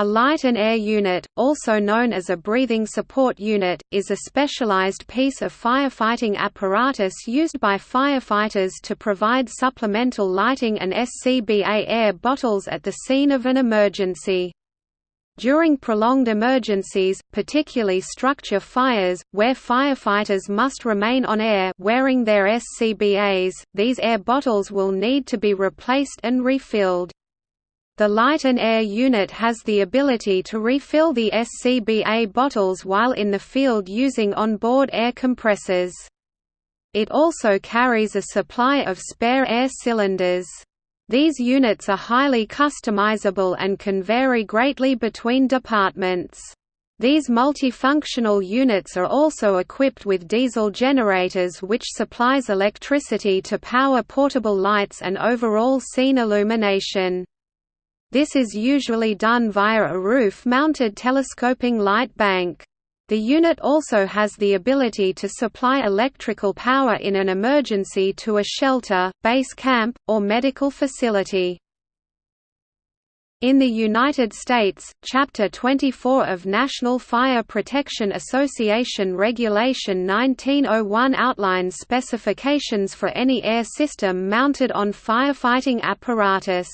A light and air unit, also known as a breathing support unit, is a specialized piece of firefighting apparatus used by firefighters to provide supplemental lighting and SCBA air bottles at the scene of an emergency. During prolonged emergencies, particularly structure fires, where firefighters must remain on air wearing their SCBAs, these air bottles will need to be replaced and refilled. The light and air unit has the ability to refill the SCBA bottles while in the field using onboard air compressors. It also carries a supply of spare air cylinders. These units are highly customizable and can vary greatly between departments. These multifunctional units are also equipped with diesel generators which supplies electricity to power portable lights and overall scene illumination. This is usually done via a roof-mounted telescoping light bank. The unit also has the ability to supply electrical power in an emergency to a shelter, base camp, or medical facility. In the United States, Chapter 24 of National Fire Protection Association Regulation 1901 outlines specifications for any air system mounted on firefighting apparatus.